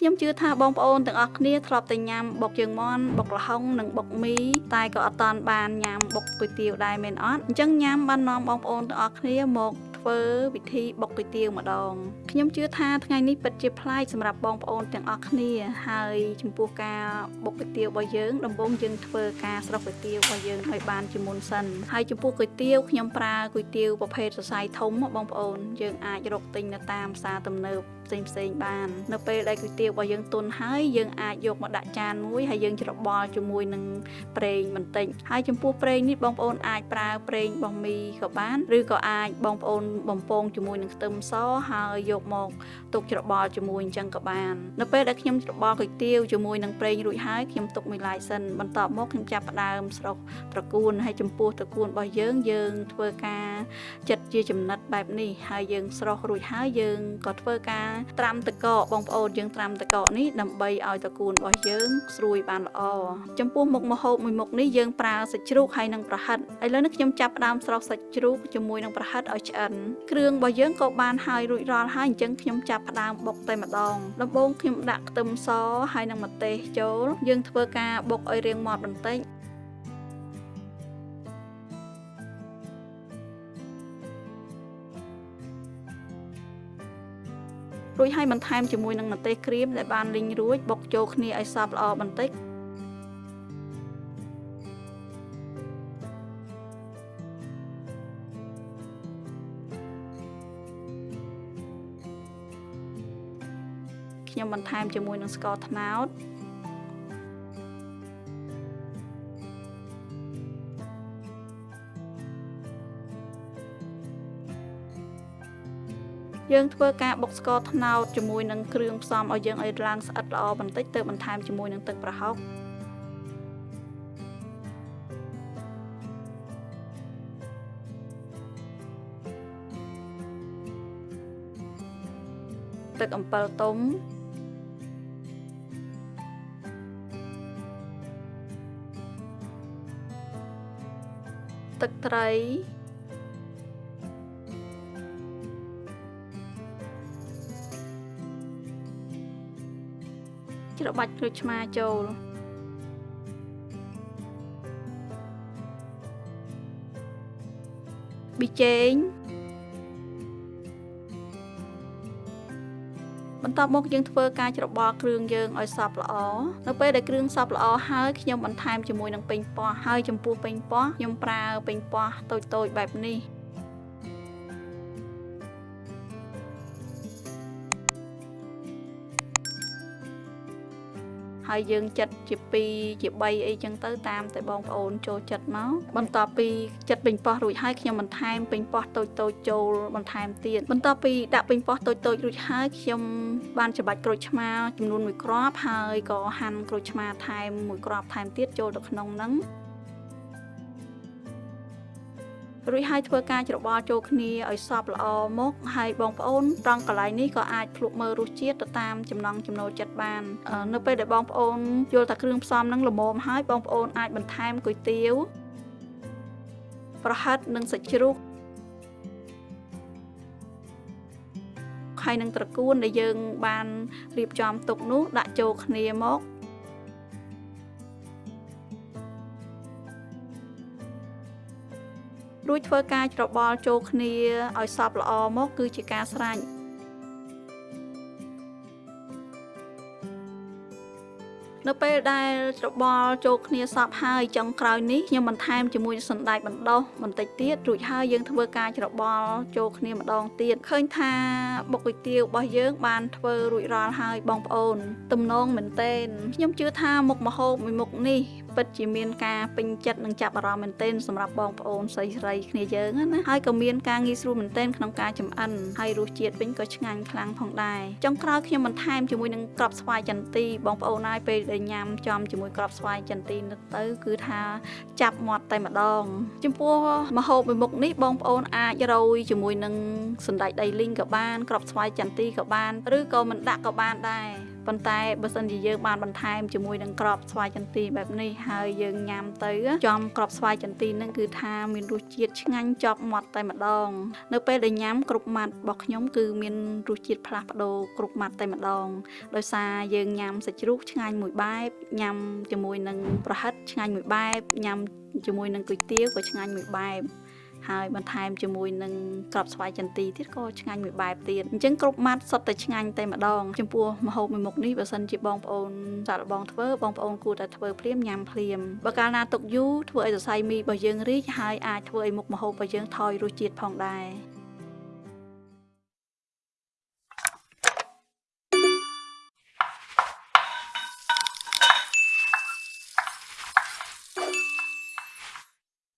ខ្ញុំជឿថាបងប្អូនទាំងអស់គ្នាធ្លាប់តែញ៉ាំបុកជើងមាន់បុកល្ហុងនិងបុកមីតែក៏អត់តាន់បានញ៉ាំបុកគុយទាវដែរមែនអត់អញ្ចឹងញ៉ាំបាននាំបងប្អូនទាំងអស់គ្នាមកធ្វើវិធីបុកគុយទាវម្ដងខ្ញុំជឿថាថ្ងៃនេះពិតជាប្លែកសម្រាប់បងប្អូនទាំងអស់គ្នា ហើយចំពោះការបុកគុយទាវរបស់យើងដំបូងយើងធ្វើការស្រោះគុយទាវរបស់យើងឲ្យបានជាមុនសិនហើយចំពោះគុយទាវខ្ញុំប្រើគុយទាវប្រភេទសរសៃធំបងប្អូនយើងអាចរកទិញនៅតាមផ្សារទំនើប ផ្សេងផ្សេងបាន នៅពេលដែលគុយទាវរបស់យើងទុនហើយយើងអាចយកមកដាក់ចានមួយហើយយើងច្របល់ជាមួយនឹងប្រេងបន្តិចហើយចំពោះប្រេងនេះបងប្អូនអាចប្រើប្រេងបោះមីក៏បានឬក៏អាចបងប្អូនបំពងជាមួយនឹងខ្ទឹមសហើយយកមកទុកច្របល់ជាមួយអញ្ចឹងក៏បាននៅពេលដែលខ្ញុំច្របល់គុយទាវជាមួយនឹងប្រេងរួចហើយខ្ញុំទុកមួយឡែកសិនបន្ទាប់មកខ្ញុំចាប់ផ្ដើមស្រុះត្រកួនហើយចំពោះត្រកួនរបស់យើងយើងធ្វើការចិត្តជាចំណិតបែបនេះហើយយើងស្រោះរួចហើយយើងក៏ធ្វើការត្រាំតកកបងប្អូនយើងត្រាំតកកនេះដើម្បីឲ្យតកួនរបស់យើងស្រួយបានល្អចំពោះមុខម្ហូបមួយមុខនេះយើងប្រើសាច់ជ្រូកហើយនិងប្រហិតឥឡូវនេះខ្ញុំចាប់ផ្ដើមស្រោះសាច់ជ្រូកជាមួយនឹងប្រហិតឲ្យឆ្អិនគ្រឿងរបស់យើងក៏បានហើយរួចរាល់ហើយអញ្ចឹងខ្ញុំចាប់ផ្ដើមបុកតែម្ដងដំបូងខ្ញុំដាក់ខ្ទឹមសហើយនិងម្ទេសចូល យើងធ្វើការបុកឲ្យរាងមាត់បន្តិច រួចហើយបន្ថែមជាមួយនឹងម្ទេសក្រៀមដែលបានលីងរួចបុកចូលគ្នាឲ្យសព្វល្អបន្តិចខ្ញុំបន្ថែមជាមួយនឹងស្ករត្នោត យើងធ្វើការបុកស្ករត្នោតជាមួយនឹងគ្រឿងផ្សំឲ្យយើងឲ្យឡើងស្អិតល្អបន្តិចទៅបន្ថែមជាមួយនឹងទឹកប្រហុកទឹកអំពិលទុំទឹកត្រី ច្របាច់ក្រូចឆ្មាចូលប៊ីចេងបន្ទាប់មកយើងធ្វើការច្របល់គ្រឿងយើងឲ្យសព្វល្អនៅពេលដែលគ្រឿងសព្វល្អហើយខ្ញុំបន្ថែមជាមួយនឹងពេញប៉ោះហើយចំពោះពេញប៉ោះខ្ញុំប្រើពេញប៉ោះតូចៗបែបនេះ ហើយយើងចិត្តជា2ជា3អីចឹងទៅតាមតែបងប្អូនចូលចិត្តមកបន្ទាប់ពីចិត្តពេញប៉ោះរួចហើយខ្ញុំបន្ថែមពេញប៉ោះតូចតូចចូលបន្ថែមទៀតបន្ទាប់ពីដាក់ពេញប៉ោះតូចតូចរួចហើយខ្ញុំបានច្របាច់ក្រូចឆ្មាចំនួន1គ្រាប់ហើយក៏ហាន់ក្រូចឆ្មាថែម1គ្រាប់ថែមទៀតចូលទៅក្នុងហ្នឹង រួចហើយធ្វើការច្របល់ចូលគ្នាឲ្យសព្វល្អមកហើយបងប្អូនត្រង់កន្លែងនេះក៏អាចភ្លក់មើលរសជាតិទៅតាមចំណង់ចំណូលចិត្តបាន នៅពេលដែលបងប្អូនយល់ថាគ្រឿងផ្សំនឹងល្មមហើយបងប្អូនអាចបន្ថែមគុយទាវប្រហិតនិងសាច់ជ្រូកហើយនឹងត្រកួនដែលយើងបានរៀបចំទុកនោះដាក់ចូលគ្នាមក រួចធ្វើការច្របល់ចូលគ្នាឲ្យសព្វល្អមកគឺជាការស្រេចនៅពេលដែលច្របល់ចូលគ្នាសពហើយចុងក្រោយនេះខ្ញុំបន្ថែមជាមួយសណ្តែកបណ្ដុះបន្តិចទៀតរួចហើយយើងធ្វើការច្របល់ចូលគ្នាម្ដងទៀតឃើញថាបុកគុយទាវរបស់យើងបានធ្វើរួចរាល់ហើយបងប្អូន ទំនងមែនទែនខ្ញុំជឿថាមុខម្ហូបមួយមុខនេះ ពិតជាមានការពេញចិត្តនិងចាប់អារម្មណ៍មែនទែនសម្រាប់បងប្អូនស្រីស្រីគ្នាយើងណាហើយក៏មានការងាយស្រួលមែនទែនក្នុងការចម្អិនហើយរសជាតិវិញក៏ឆ្ងាញ់ខ្លាំងផងដែរចុងក្រោយខ្ញុំបន្ថែមជាមួយនឹងក្របស្វាយចន្ទីបងប្អូនហើយពេលដែលញ៉ាំចំជាមួយក្របស្វាយចន្ទីនោះទៅគឺថាចាប់មាត់តែម្ដង ចំពោះម្ហូបមួយមុខនេះបងប្អូនអាចរោយជាមួយនឹងសណ្តែកដីលីងក៏បានក្របស្វាយចន្ទីក៏បាន ឬក៏មិនដាក់ក៏បានដែរ ប៉ុន្តែបើសិនជាយើងបានបន្ថែមជាមួយនឹងក្របស្វាយចន្ទីបែបនេះហើយយើងញ៉ាំទៅចំក្របស្វាយចន្ទីហ្នឹងគឺថាមានរសជាតិឆ្ងាញ់ជាប់មាត់តែម្ដង នៅពេលដែលញ៉ាំគ្រប់ម៉ាត់របស់ខ្ញុំគឺមានរសជាតិផ្លាស់ប្ដូរគ្រប់ម៉ាត់តែម្ដងដោយសារយើងញ៉ាំសាច់ជ្រូកឆ្ងាញ់មួយបែបញ៉ាំជាមួយនឹងប្រហិតឆ្ងាញ់មួយបែបញ៉ាំជាមួយនឹងគុយទាវក៏ឆ្ងាញ់មួយបែប ហើយបន្ថែមជាមួយនឹងក្របស្វាយចន្ទីទៀតក៏ឆ្ងាញ់មួយបែបទៀតអញ្ចឹងគ្រប់ម៉ាត់សុទ្ធតែឆ្ងាញ់តែម្ដងចំពោះម្ហូបមួយមុខនេះបើសិនជាបងប្អូនសាកល្បងធ្វើបងប្អូនគួរតែធ្វើភ្លាមញ៉ាំភ្លាមបើកាលណាទុកយូរធ្វើឲ្យសរសៃមីរបស់យើងរីកហើយអាចធ្វើឲ្យមុខម្ហូបរបស់យើងថយរសជាតិផងដែរ